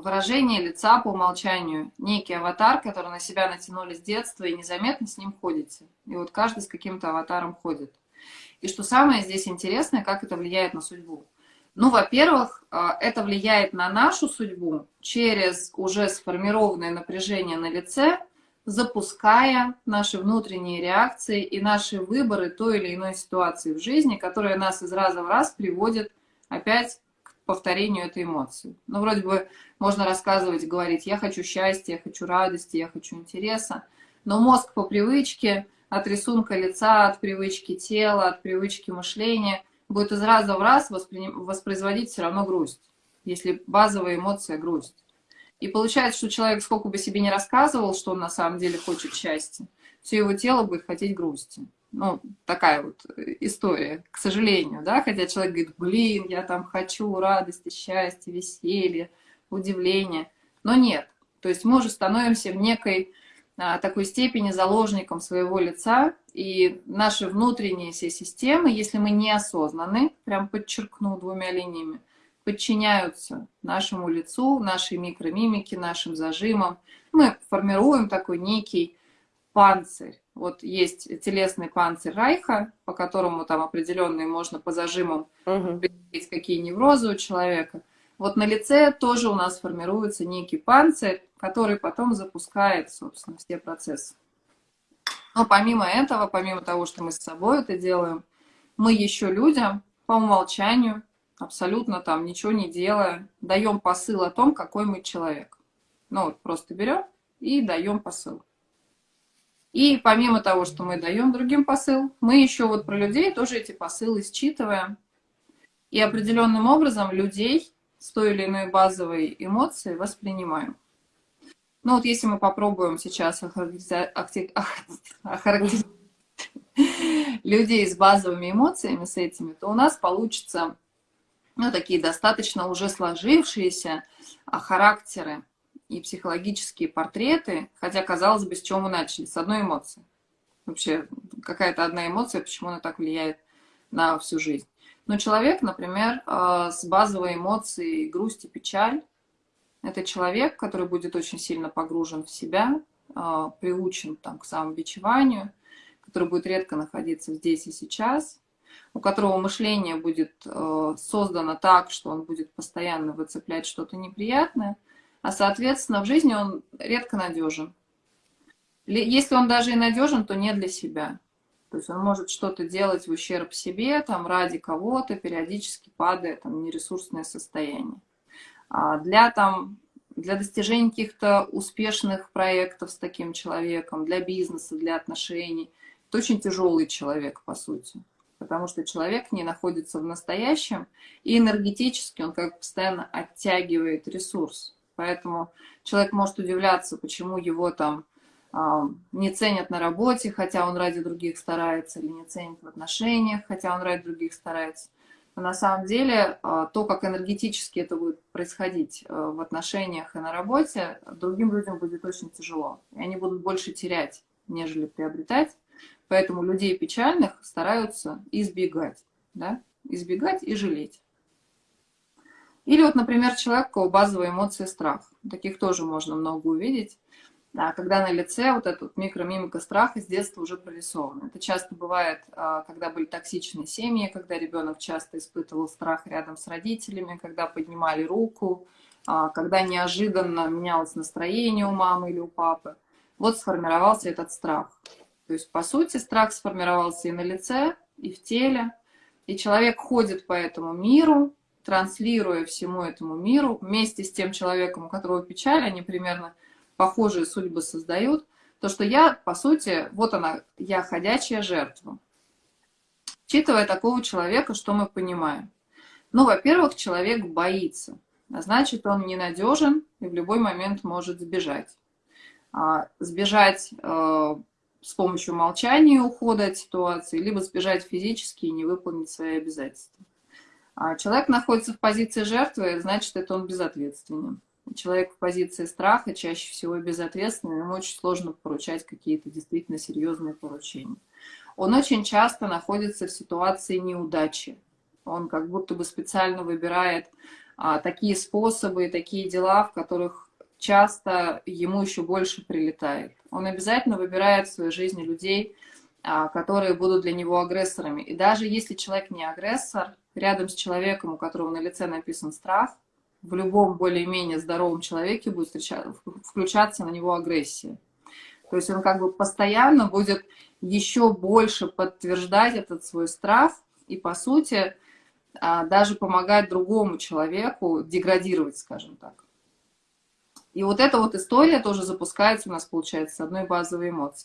выражение лица по умолчанию, некий аватар, который на себя натянули с детства, и незаметно с ним ходите. И вот каждый с каким-то аватаром ходит. И что самое здесь интересное, как это влияет на судьбу. Ну, во-первых, а, это влияет на нашу судьбу через уже сформированное напряжение на лице, запуская наши внутренние реакции и наши выборы той или иной ситуации в жизни, которая нас из раза в раз приводит опять повторению этой эмоции. Ну, вроде бы можно рассказывать, говорить, я хочу счастья, я хочу радости, я хочу интереса, но мозг по привычке, от рисунка лица, от привычки тела, от привычки мышления, будет из раза в раз воспроизводить все равно грусть, если базовая эмоция грусть. И получается, что человек сколько бы себе не рассказывал, что он на самом деле хочет счастья, все его тело будет хотеть грусти. Ну, такая вот история, к сожалению, да, хотя человек говорит, блин, я там хочу радости, счастья, веселья, удивления, но нет. То есть мы уже становимся в некой а, такой степени заложником своего лица, и наши внутренние все системы, если мы неосознаны, прям подчеркну двумя линиями, подчиняются нашему лицу, нашей микромимике, нашим зажимам. Мы формируем такой некий панцирь. Вот есть телесный панцирь Райха, по которому там определенные можно по зажимам угу. какие неврозы у человека. Вот на лице тоже у нас формируется некий панцирь, который потом запускает, собственно, все процессы. Но помимо этого, помимо того, что мы с собой это делаем, мы еще людям по умолчанию абсолютно там ничего не делая, даем посыл о том, какой мы человек. Ну вот просто берем и даем посыл. И помимо того, что мы даем другим посыл, мы еще вот про людей тоже эти посылы считываем. И определенным образом людей с той или иной базовой эмоцией воспринимаем. Ну вот если мы попробуем сейчас охарактеризовать людей с базовыми эмоциями, с этими, то у нас получится ну, такие достаточно уже сложившиеся а, характеры и психологические портреты, хотя, казалось бы, с чего мы начали? С одной эмоции. Вообще, какая-то одна эмоция, почему она так влияет на всю жизнь. Но человек, например, а, с базовой эмоцией грусть и печаль, это человек, который будет очень сильно погружен в себя, а, приучен там, к самобичеванию, который будет редко находиться здесь и сейчас, у которого мышление будет э, создано так, что он будет постоянно выцеплять что-то неприятное, а, соответственно, в жизни он редко надежен. Если он даже и надежен, то не для себя. То есть он может что-то делать в ущерб себе, там, ради кого-то, периодически падая там, нересурсное состояние. А для, там, для достижения каких-то успешных проектов с таким человеком, для бизнеса, для отношений, это очень тяжелый человек, по сути потому что человек не находится в настоящем, и энергетически он как постоянно оттягивает ресурс. Поэтому человек может удивляться, почему его там э, не ценят на работе, хотя он ради других старается, или не ценят в отношениях, хотя он ради других старается. Но на самом деле э, то, как энергетически это будет происходить э, в отношениях и на работе, другим людям будет очень тяжело. И они будут больше терять, нежели приобретать. Поэтому людей печальных стараются избегать, да? избегать и жалеть. Или вот, например, человек, у кого базовая эмоция страх. Таких тоже можно много увидеть. Да, когда на лице вот эта вот микромимика страха с детства уже прорисована. Это часто бывает, а, когда были токсичные семьи, когда ребенок часто испытывал страх рядом с родителями, когда поднимали руку, а, когда неожиданно менялось настроение у мамы или у папы. Вот сформировался этот страх. То есть, по сути, страх сформировался и на лице, и в теле. И человек ходит по этому миру, транслируя всему этому миру, вместе с тем человеком, у которого печаль, они примерно похожие судьбы создают, то, что я, по сути, вот она, я ходячая жертва. Учитывая такого человека, что мы понимаем? Ну, во-первых, человек боится, а значит, он ненадежен и в любой момент может сбежать. А, сбежать э, с помощью молчания ухода от ситуации, либо сбежать физически и не выполнить свои обязательства. А человек находится в позиции жертвы, значит, это он безответственен. Человек в позиции страха чаще всего безответственный, ему очень сложно поручать какие-то действительно серьезные поручения. Он очень часто находится в ситуации неудачи. Он как будто бы специально выбирает а, такие способы, такие дела, в которых часто ему еще больше прилетает. Он обязательно выбирает в своей жизни людей, которые будут для него агрессорами. И даже если человек не агрессор, рядом с человеком, у которого на лице написан страх, в любом более-менее здоровом человеке будет включаться на него агрессия. То есть он как бы постоянно будет еще больше подтверждать этот свой страх и, по сути, а, даже помогать другому человеку деградировать, скажем так. И вот эта вот история тоже запускается у нас, получается, с одной базовой эмоции.